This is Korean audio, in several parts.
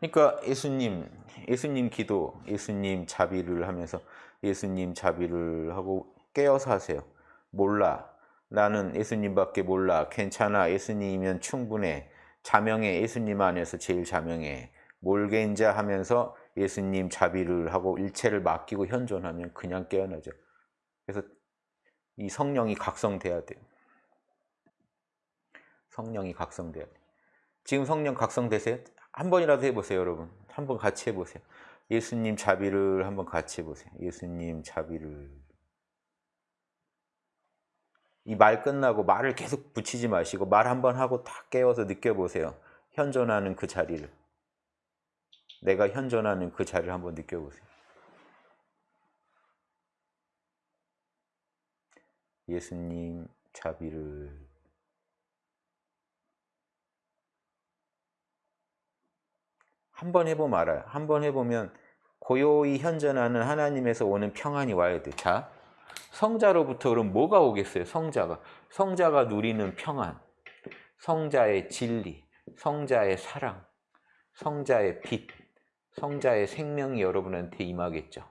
그러니까 예수님, 예수님 기도, 예수님 자비를 하면서 예수님 자비를 하고 깨어서 하세요. 몰라. 나는 예수님밖에 몰라. 괜찮아. 예수님이면 충분해. 자명해. 예수님 안에서 제일 자명해. 몰겐자 하면서 예수님 자비를 하고 일체를 맡기고 현존하면 그냥 깨어나죠. 그래서 이 성령이 각성돼야 돼요. 성령이 각성돼야 돼요. 지금 성령 각성되세요? 한 번이라도 해보세요, 여러분. 한 번 같이 해보세요. 예수님 자비를 한번 같이 해보세요. 예수님 자비를. 이 말 끝나고 말을 계속 붙이지 마시고 말 한 번 하고 딱 깨워서 느껴보세요. 현존하는 그 자리를. 내가 현존하는 그 자리를 한번 느껴보세요. 예수님 자비를 한번 해보면 알아요. 한번 해보면 고요히 현존하는 하나님에서 오는 평안이 와야 돼. 자, 성자로부터 그럼 뭐가 오겠어요? 성자가. 성자가 누리는 평안, 성자의 진리, 성자의 사랑, 성자의 빛, 성자의 생명이 여러분한테 임하겠죠.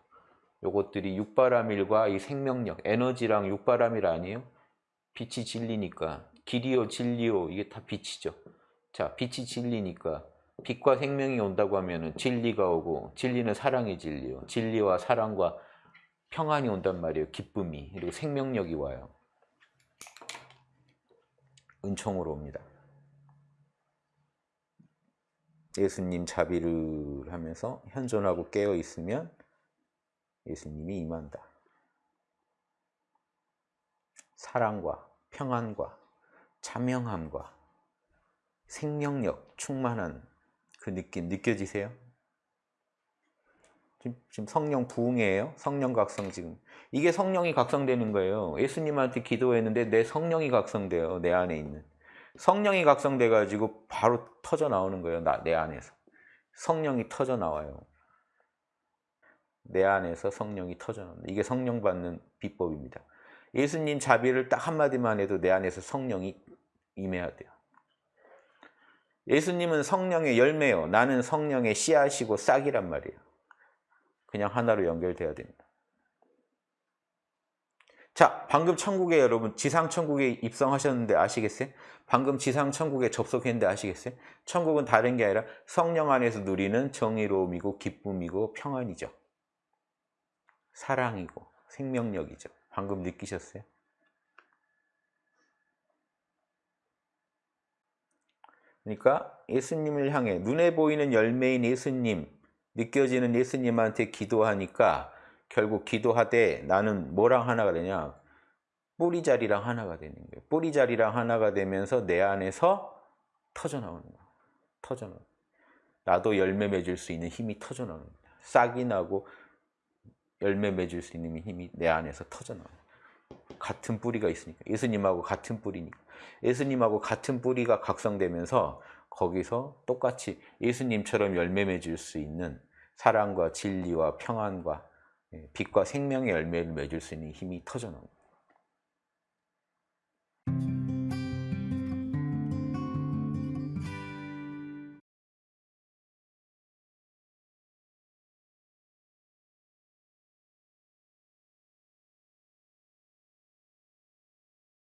요것들이 육바라밀과 이 생명력, 에너지랑 육바라밀 아니에요? 빛이 진리니까 길이요 진리요 이게 다 빛이죠. 자, 빛이 진리니까 빛과 생명이 온다고 하면 진리가 오고 진리는 사랑의 진리요. 진리와 사랑과 평안이 온단 말이에요. 기쁨이 그리고 생명력이 와요. 은총으로 옵니다. 예수님 자비를 하면서 현존하고 깨어 있으면 예수님이 임한다. 사랑과 평안과 자명함과 생명력 충만한 그 느낌 느껴지세요? 지금 성령 부흥이에요. 성령 각성 지금. 이게 성령이 각성되는 거예요. 예수님한테 기도했는데 내 성령이 각성돼요. 내 안에 있는. 성령이 각성돼 가지고 바로 터져 나오는 거예요. 나, 내 안에서. 성령이 터져 나와요. 내 안에서 성령이 터져 나온다. 이게 성령 받는 비법입니다. 예수님 자비를 딱 한마디만 해도 내 안에서 성령이 임해야 돼요. 예수님은 성령의 열매요. 나는 성령의 씨앗이고 싹이란 말이에요. 그냥 하나로 연결돼야 됩니다. 자, 방금 천국에 여러분 지상 천국에 입성하셨는데 아시겠어요? 방금 지상 천국에 접속했는데 아시겠어요? 천국은 다른 게 아니라 성령 안에서 누리는 정의로움이고 기쁨이고 평안이죠. 사랑이고 생명력이죠. 방금 느끼셨어요? 그러니까 예수님을 향해 눈에 보이는 열매인 예수님, 느껴지는 예수님한테 기도하니까 결국 기도하되 나는 뭐랑 하나가 되냐? 뿌리자리랑 하나가 되는 거예요. 뿌리자리랑 하나가 되면서 내 안에서 터져나오는 거예요. 터져나오는 나도 열매 맺을 수 있는 힘이 거예요. 싹이 나고 열매 맺을 수 있는 힘이 내 안에서 터져나와요. 같은 뿌리가 있으니까 예수님하고 같은 뿌리니까 예수님하고 같은 뿌리가 각성되면서 거기서 똑같이 예수님처럼 열매 맺을 수 있는 사랑과 진리와 평안과 예, 빛과 생명의 열매를 맺을 수 있는 힘이 터져나옵니다.